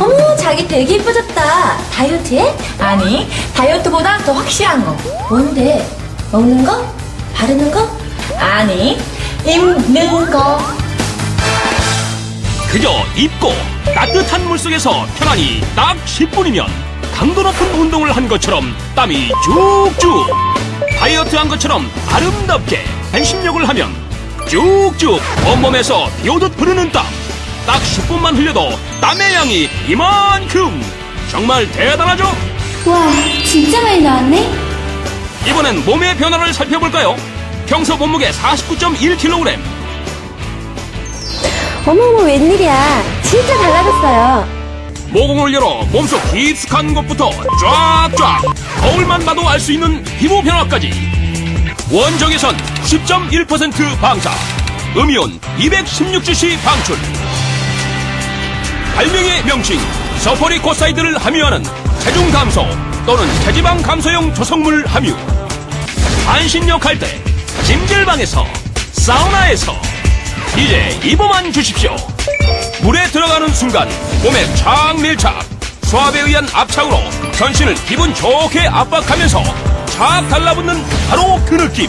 어머, 자기 되게 예뻐졌다. 다이어트해? 아니, 다이어트보다 더 확실한 거. 뭔데? 먹는 거? 바르는 거? 아니, 입는 거. 그저 입고 따뜻한 물속에서 편안히 딱 10분이면 강도 높은 운동을 한 것처럼 땀이 쭉쭉 다이어트 한 것처럼 아름답게 반신욕을 하면 쭉쭉 온몸에서 비오듯 흐르는 땀 딱 10분만 흘려도 땀의 양이 이만큼 정말 대단하죠? 와, 진짜 많이 나왔네? 이번엔 몸의 변화를 살펴볼까요? 평소 몸무게 49.1kg 어머머, 웬일이야. 진짜 달라졌어요. 모공을 열어 몸속 깊숙한 곳부터 쫙쫙 거울만 봐도 알 수 있는 피부 변화까지 원적외선 10.1% 방사 음이온 216cc 방출 발명의 명칭 서퍼리 코사이드를 함유하는 체중 감소 또는 체지방 감소용 조성물 함유 반신욕 할때 찜질방에서 사우나에서 이제 입어만 주십시오 물에 들어가는 순간 몸에 착 밀착 수압에 의한 압착으로 전신을 기분 좋게 압박하면서 착 달라붙는 바로 그 느낌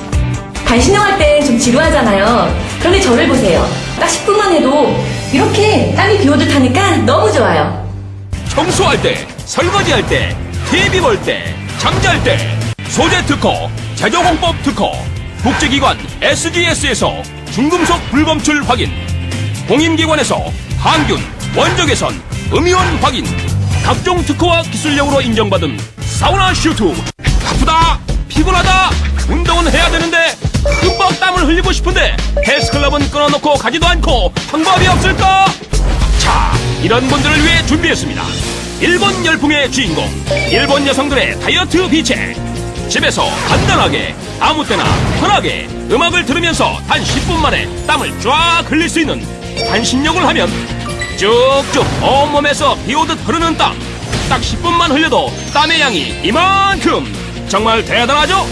반신욕할 때 좀 지루하잖아요. 그런데 저를 보세요. 딱 10분만 해도 이렇게 땀이 비오듯 하니까 너무 좋아요. 청소할 때 설거지할 때 TV 볼 때 잠잘 때 소재 특허 제조공법 특허 국제기관 SGS에서 중금속 불검출 확인 공인기관에서 항균 원적외선 음이온 확인 각종 특허와 기술력으로 인정받은 사우나 슈트 바쁘다 피곤하다 운동은 해야 되는데 흠뻑 땀을 흘리고 싶은데 헬스클럽은 끊어놓고 가지도 않고 방법이 없을까? 자, 이런 분들을 위해 준비했습니다. 일본 열풍의 주인공, 일본 여성들의 다이어트 비책. 집에서 간단하게, 아무 때나 편하게 음악을 들으면서 단 10분 만에 땀을 쫙 흘릴 수 있는 반신욕을 하면 쭉쭉 온몸에서 비 오듯 흐르는 땀. 딱 10분만 흘려도 땀의 양이 이만큼. 정말 대단하죠?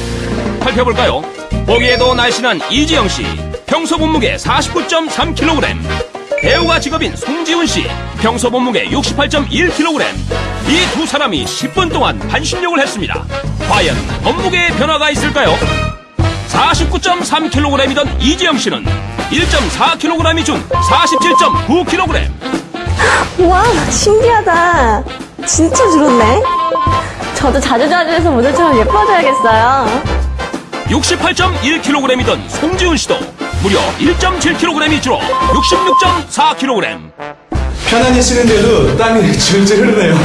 살펴볼까요? 보기에도 날씬한 이지영 씨, 평소 몸무게 49.3kg. 배우가 직업인 송지훈 씨, 평소 몸무게 68.1kg. 이 두 사람이 10분 동안 반신욕을 했습니다. 과연 몸무게에 변화가 있을까요? 49.3kg이던 이지영 씨는 1.4kg이 준 47.9kg. 와, 신기하다. 진짜 줄었네. 저도 자주자주 해서 모델처럼 예뻐져야겠어요. 68.1kg이던 송지훈 씨도 무려 1.7kg이 줄어 66.4kg. 편안히 쉬는데도 땀이 줄줄 흐르네요.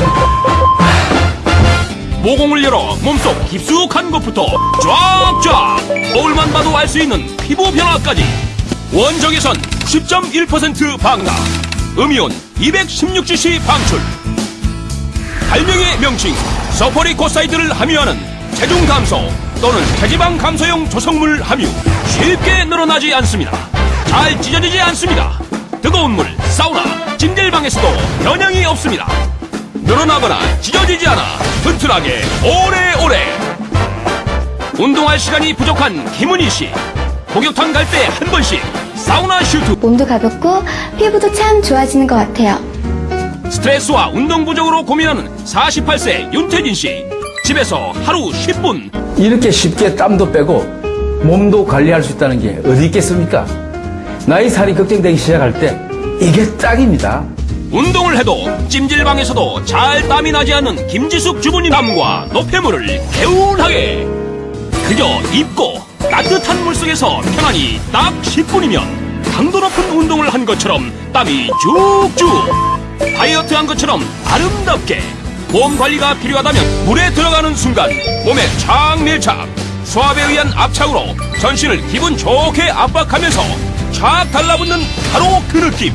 모공을 열어 몸속 깊숙한 곳부터 쫙쫙. 거울만 봐도 알 수 있는 피부 변화까지. 원적외선 10.1% 방사 음이온 216cc 방출. 발명의 명칭 서퍼리코사이드를 함유하는 체중 감소 또는 체지방 감소용 조성물 함유. 쉽게 늘어나지 않습니다. 잘 찢어지지 않습니다. 뜨거운 물 사우나 찜질방에서도 변형이 없습니다. 늘어나거나 찢어지지 않아 튼튼하게 오래오래. 운동할 시간이 부족한 김은희 씨. 목욕탕 갈 때 한 번씩 사우나 슈트. 몸도 가볍고 피부도 참 좋아지는 것 같아요. 스트레스와 운동 부족으로 고민하는 48세 윤태진 씨 집에서 하루 10분 이렇게 쉽게 땀도 빼고 몸도 관리할 수 있다는 게 어디 있겠습니까? 나이 살이 걱정되기 시작할 때 이게 딱입니다. 운동을 해도 찜질방에서도 잘 땀이 나지 않는 김지숙 주부님 땀과 노폐물을 개운하게 그저 입고 따뜻한 물속에서 편안히 딱 10분이면 강도 높은 운동을 한 것처럼 땀이 쭉쭉 다이어트 한 것처럼 아름답게 몸 관리가 필요하다면 물에 들어가는 순간 몸에 착 밀착 수압에 의한 압착으로 전신을 기분 좋게 압박하면서 착 달라붙는 바로 그 느낌